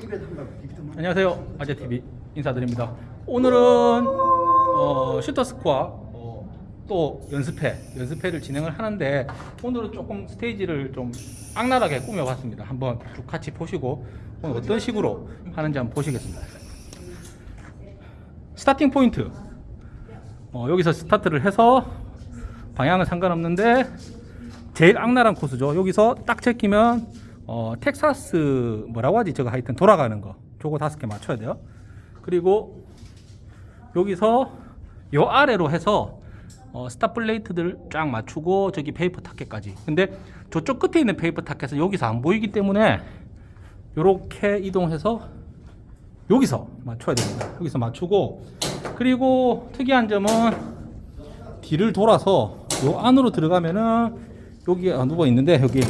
안녕하세요. 아재TV 인사드립니다. 오늘은 어, 슈터스코어 어, 또 연습회 연습회를 진행을 하는데 오늘은 조금 스테이지를 좀 악랄하게 꾸며봤습니다. 한번 쭉 같이 보시고 오늘 어떤 식으로 하는지 한번 보시겠습니다. starting point. 어, 여기서 스타트를 해서 방향은 상관없는데 제일 악랄한 코스죠. 여기서 딱 제끼면 어, 텍사스 뭐라고 하지? 저거 하여튼 돌아가는 거. 저거 다섯 개 맞춰야 돼요. 그리고 여기서 요 아래로 해서 어, stop plate들 쫙 맞추고 저기 paper target까지. 근데 저쪽 끝에 있는 페이퍼 타켓은 여기서 안 보이기 때문에 요렇게 이동해서 여기서 맞춰야 됩니다. 여기서 맞추고. 그리고 특이한 점은 뒤를 돌아서 요 안으로 들어가면은 여기 아, 누워 있는데 여기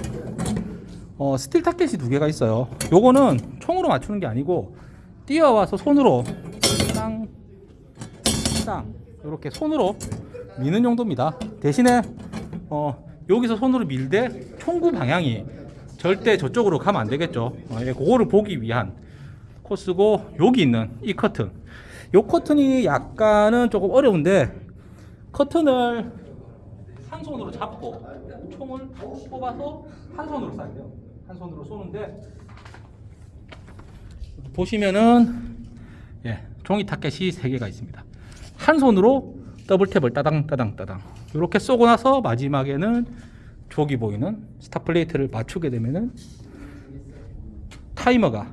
어, steel target이 두 개가 있어요. 요거는 총으로 맞추는 게 아니고 뛰어와서 손으로 땅, 땅 이렇게 손으로 미는 용도입니다. 대신에 어, 여기서 손으로 밀되 총구 방향이 절대 저쪽으로 가면 안 되겠죠. 어, 예, 그거를 보기 위한 코스고 여기 있는 이 커튼. 요 커튼이 약간은 조금 어려운데 커튼을 한 손으로 잡고 총을 뽑아서 한 손으로 쏴야 돼요. 한 손으로 쏘는데 보시면은 예, 종이 타켓이 세 개가 있습니다. 한 손으로 double tap을 따당 따당 따당 이렇게 쏘고 나서 마지막에는 저기 보이는 stop plate를 맞추게 되면은 타이머가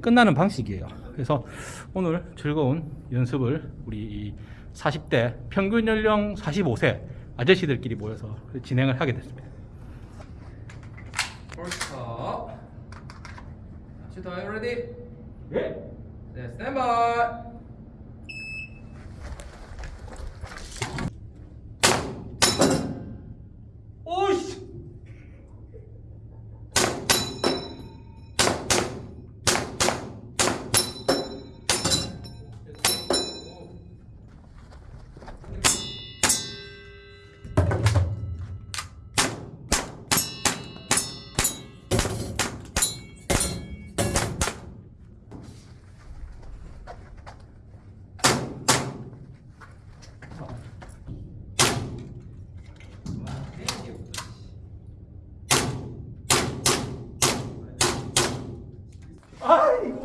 끝나는 방식이에요. 그래서 오늘 즐거운 연습을 우리 이 40대 평균 연령 45세 아저씨들끼리 모여서 진행을 하게 됐습니다. Shoot, are you ready? 예. 네, stand by.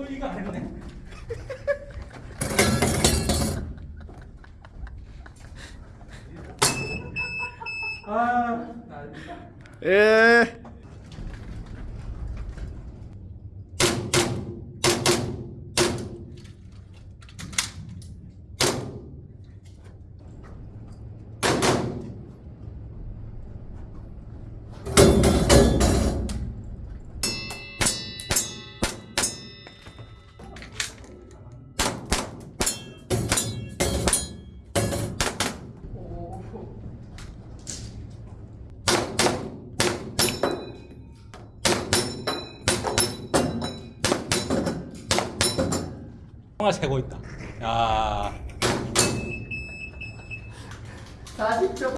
이거 안 했네. 아. 예. 영화 세고 있다. 야. 40초.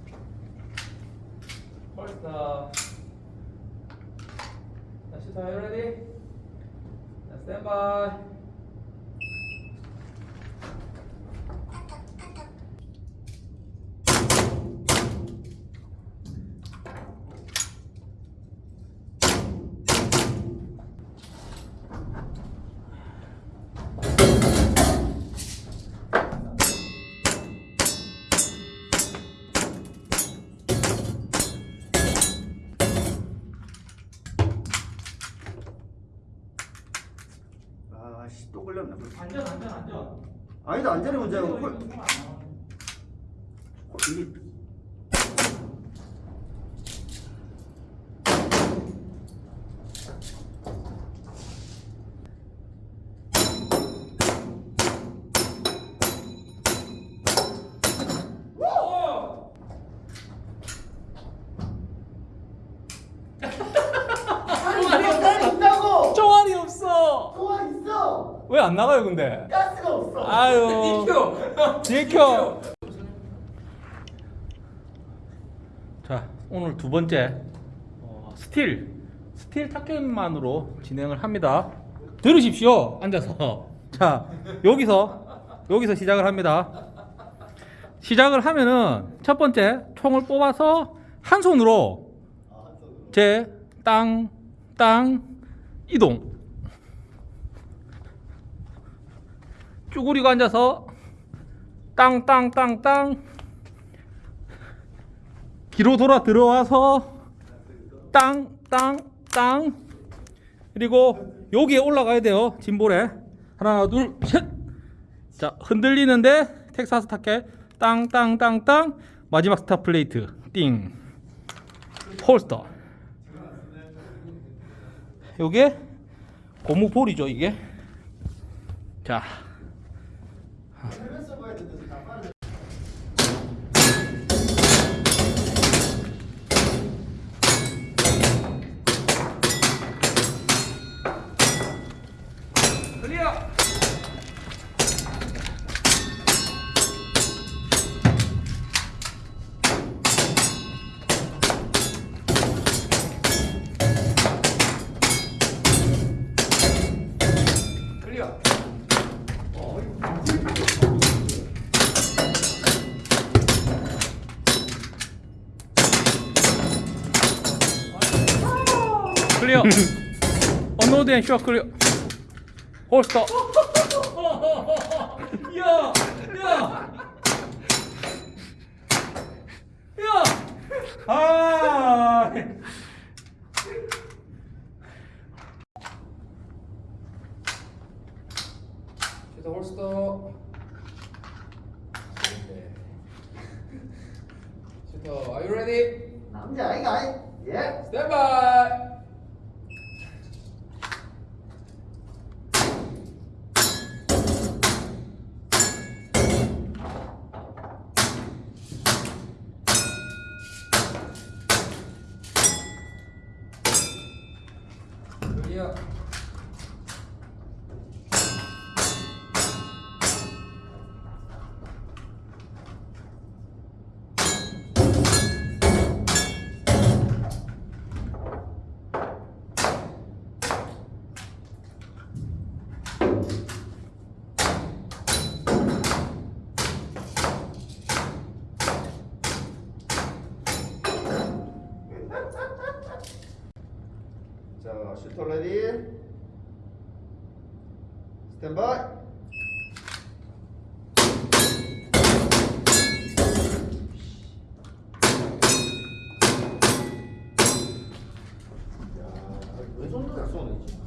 안전 안전 안전. 아니다 안전이 문제고 나와. 이게 안 나가요 근데? 가스가 없어. 아유. DQ. DQ. 자 오늘 두 번째 어, steel steel target만으로 진행을 합니다. 들으십시오. 앉아서. 자, 여기서 여기서 시작을 합니다. 시작을 하면은 첫 번째 총을 뽑아서 한 손으로 제 땅, 땅, 이동. 쭈그리고 앉아서 땅, 땅, 땅, 땅. 뒤로 돌아 들어와서 땅, 땅, 땅. 그리고 여기에 올라가야 돼요. 짐볼에. 하나, 둘, 셋. 자, 흔들리는데 텍사스 타켓 땅, 땅, 땅, 땅. 마지막 스타 플레이트 띵. 홀스터. 요게 고무 볼이죠, 이게. 자. 언로드 앤 슈어 클리어. 홀스터. 야, 야, 야. 아. 슈터 홀스터. 슈터, are you ready? 남자 아이가 아이. 예. Stand by. 클 슈터 레디. 스탠바이. 야, 왜 정도 잘 쏘네, 진짜.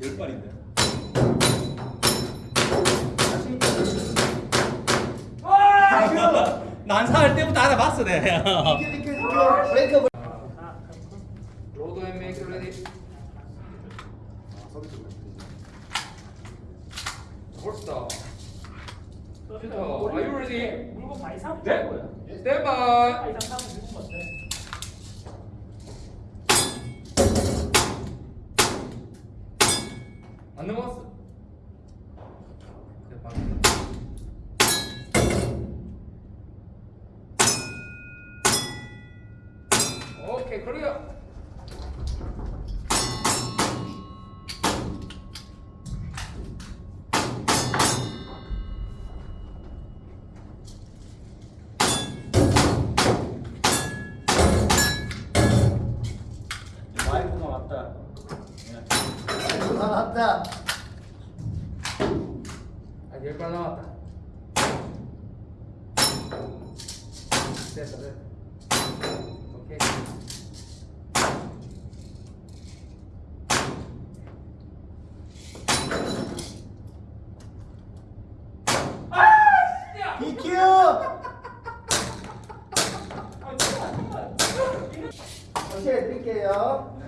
10발인데. 아, 난사할 때부터 알아봤어, 내. 로드 앤 메이크 레디. 홀스터. are you ready? 물건 많이 사고. 네? 스탠바이. 많이 사고 물건 같네. 안 넘어 왔다. 아, 열발 남았다. 됐다, 됐다. 오케이. BQ! 다시 해드릴게요.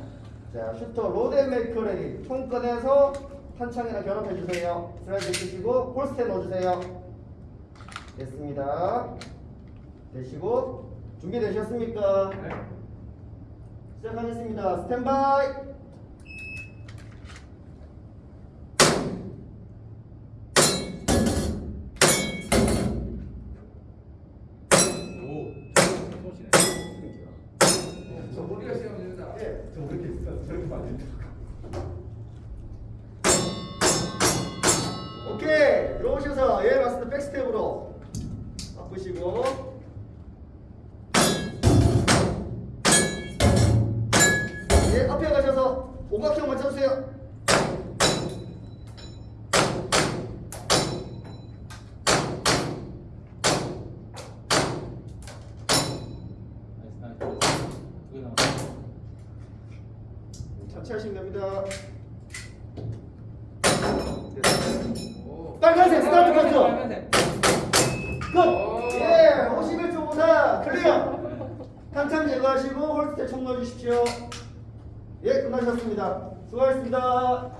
자, shooter load and make ready. 총 꺼내서 탄창이랑 결합해 주세요. 슬라이드 끄시고 폴스테 넣어주세요. 됐습니다. 되시고 준비되셨습니까? 시작하겠습니다. 스탠바이! 오케이! 들어오셔서 예 맞습니다. 백스텝으로. 바꾸시고. 예 앞에 가셔서 오각형 맞춰주세요 천천히 하시면 됩니다 오. 빨간색 스타트? 빨간색. 끝! 예, 51초보다 clear! 탄창 제거하시고 holster에 총 넣어주십시오. 예, 끝나셨습니다. 수고하셨습니다.